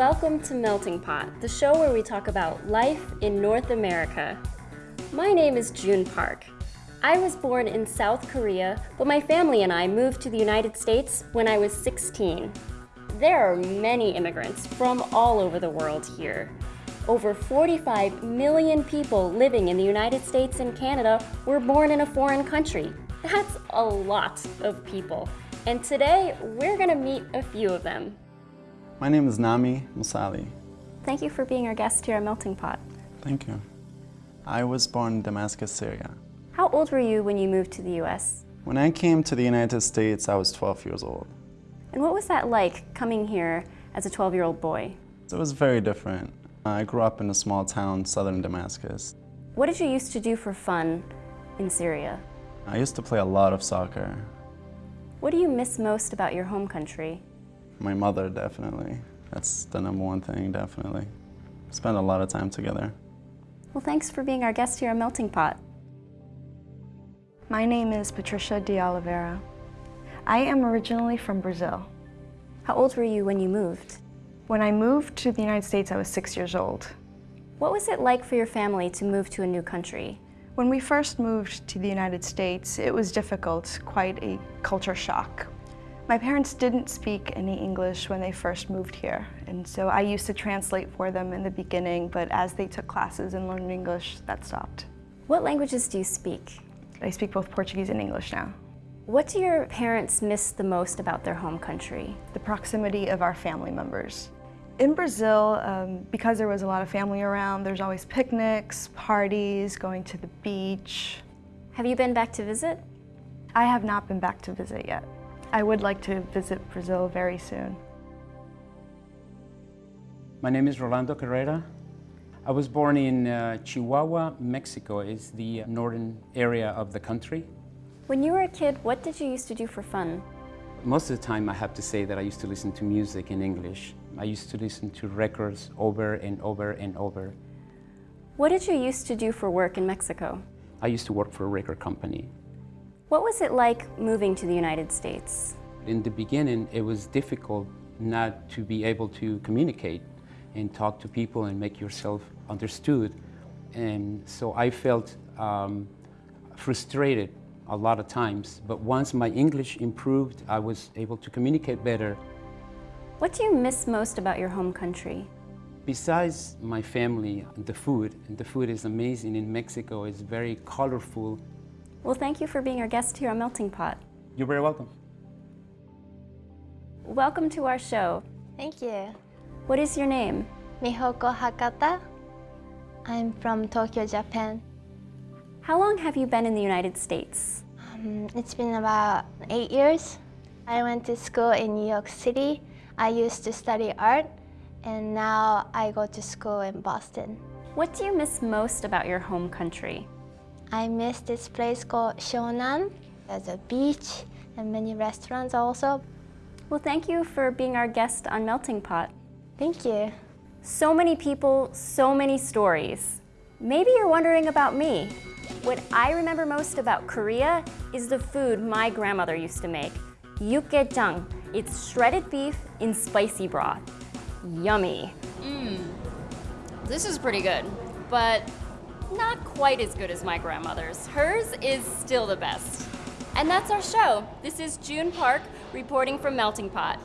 Welcome to Melting Pot, the show where we talk about life in North America. My name is June Park. I was born in South Korea, but my family and I moved to the United States when I was 16. There are many immigrants from all over the world here. Over 45 million people living in the United States and Canada were born in a foreign country. That's a lot of people. And today, we're gonna meet a few of them. My name is Nami Musali. Thank you for being our guest here at Melting Pot. Thank you. I was born in Damascus, Syria. How old were you when you moved to the US? When I came to the United States, I was 12 years old. And what was that like coming here as a 12-year-old boy? It was very different. I grew up in a small town, southern Damascus. What did you used to do for fun in Syria? I used to play a lot of soccer. What do you miss most about your home country? My mother, definitely. That's the number one thing, definitely. Spend a lot of time together. Well, thanks for being our guest here at Melting Pot. My name is Patricia de Oliveira. I am originally from Brazil. How old were you when you moved? When I moved to the United States, I was six years old. What was it like for your family to move to a new country? When we first moved to the United States, it was difficult, quite a culture shock. My parents didn't speak any English when they first moved here, and so I used to translate for them in the beginning, but as they took classes and learned English, that stopped. What languages do you speak? I speak both Portuguese and English now. What do your parents miss the most about their home country? The proximity of our family members. In Brazil, um, because there was a lot of family around, there's always picnics, parties, going to the beach. Have you been back to visit? I have not been back to visit yet. I would like to visit Brazil very soon. My name is Rolando Carrera. I was born in uh, Chihuahua, Mexico. It's the northern area of the country. When you were a kid, what did you used to do for fun? Most of the time I have to say that I used to listen to music in English. I used to listen to records over and over and over. What did you used to do for work in Mexico? I used to work for a record company. What was it like moving to the United States? In the beginning, it was difficult not to be able to communicate and talk to people and make yourself understood. And so I felt um, frustrated a lot of times. But once my English improved, I was able to communicate better. What do you miss most about your home country? Besides my family, the food, and the food is amazing in Mexico, it's very colorful. Well, thank you for being our guest here on Melting Pot. You're very welcome. Welcome to our show. Thank you. What is your name? Mihoko Hakata. I'm from Tokyo, Japan. How long have you been in the United States? Um, it's been about eight years. I went to school in New York City. I used to study art, and now I go to school in Boston. What do you miss most about your home country? I miss this place called Shonan. There's a beach and many restaurants also. Well, thank you for being our guest on Melting Pot. Thank you. So many people, so many stories. Maybe you're wondering about me. What I remember most about Korea is the food my grandmother used to make. Yukgaejang. It's shredded beef in spicy broth. Yummy. Mmm. This is pretty good, but not quite as good as my grandmother's. Hers is still the best. And that's our show. This is June Park reporting from Melting Pot.